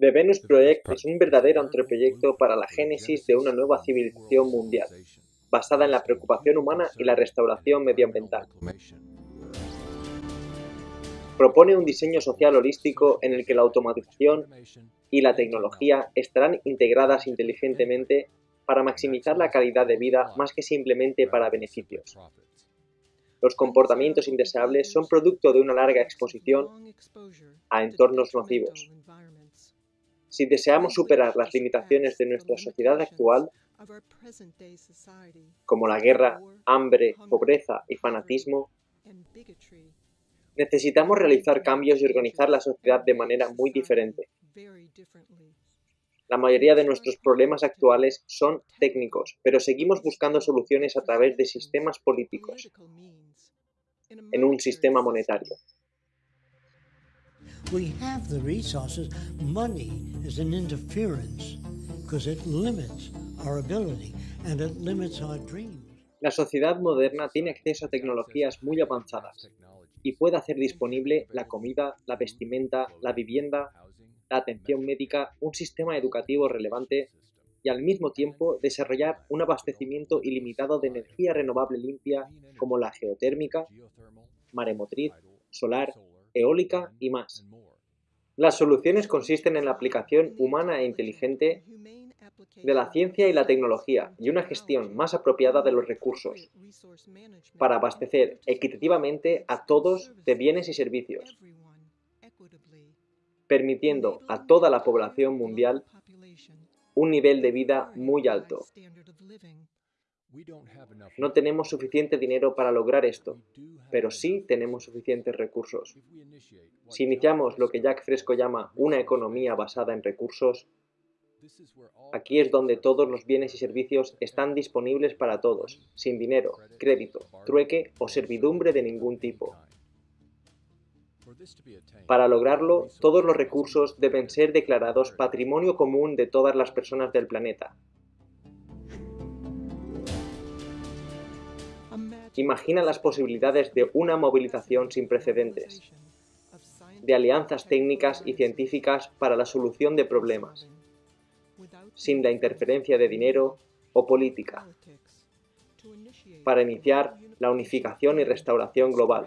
The Venus Project es un verdadero anteproyecto para la génesis de una nueva civilización mundial, basada en la preocupación humana y la restauración medioambiental. Propone un diseño social holístico en el que la automatización y la tecnología estarán integradas inteligentemente para maximizar la calidad de vida más que simplemente para beneficios. Los comportamientos indeseables son producto de una larga exposición a entornos nocivos. Si deseamos superar las limitaciones de nuestra sociedad actual, como la guerra, hambre, pobreza y fanatismo, necesitamos realizar cambios y organizar la sociedad de manera muy diferente. La mayoría de nuestros problemas actuales son técnicos, pero seguimos buscando soluciones a través de sistemas políticos, en un sistema monetario. We have the resources. Money is an interference because it limits our ability and it. La sociedad moderna tiene acceso a tecnologías muy avanzadas y puede hacer disponible la comida, la vestimenta, la vivienda, la atención médica, un sistema educativo relevante y al mismo tiempo desarrollar un abastecimiento ilimitado de energía renovable limpia como la geotérmica, maremotriz, solar, eólica y más. Las soluciones consisten en la aplicación humana e inteligente de la ciencia y la tecnología y una gestión más apropiada de los recursos para abastecer equitativamente a todos de bienes y servicios, permitiendo a toda la población mundial un nivel de vida muy alto. No tenemos suficiente dinero para lograr esto, pero sí tenemos suficientes recursos. Si iniciamos lo que Jack Fresco llama una economía basada en recursos, aquí es donde todos los bienes y servicios están disponibles para todos, sin dinero, crédito, trueque o servidumbre de ningún tipo. Para lograrlo, todos los recursos deben ser declarados patrimonio común de todas las personas del planeta, Imagina las posibilidades de una movilización sin precedentes, de alianzas técnicas y científicas para la solución de problemas, sin la interferencia de dinero o política, para iniciar la unificación y restauración global.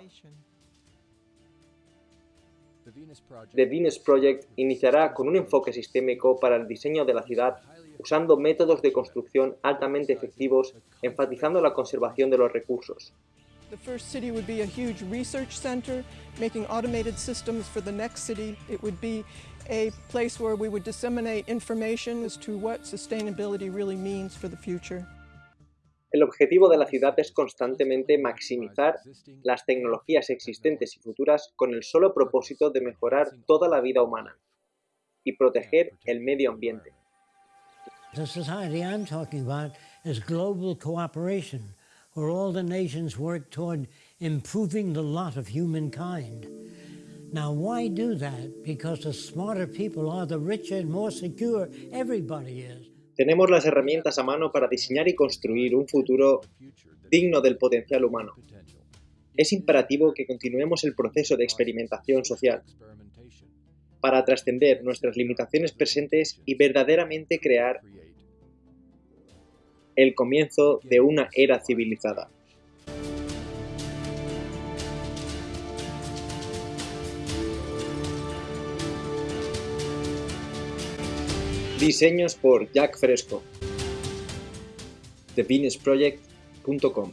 The Venus Project iniciará con un enfoque sistémico para el diseño de la ciudad usando métodos de construcción altamente efectivos, enfatizando la conservación de los recursos. The first city would be a huge research center, making automated systems for the next city. It would be a place where we would disseminate information as to what sustainability really means for the future. El objetivo de la ciudad es constantemente maximizar las tecnologías existentes y futuras con el solo propósito de mejorar toda la vida humana y proteger el medio ambiente. The society I'm talking about is global cooperation, where all the nations work toward improving the lot of humankind. Now, why do that? Because the smarter people are, the richer and more secure everybody is. Tenemos las herramientas a mano para diseñar y construir un futuro digno del potencial humano. Es imperativo que continuemos el proceso de experimentación social para trascender nuestras limitaciones presentes y verdaderamente crear el comienzo de una era civilizada. Diseños por Jack Fresco. TheVenusProject.com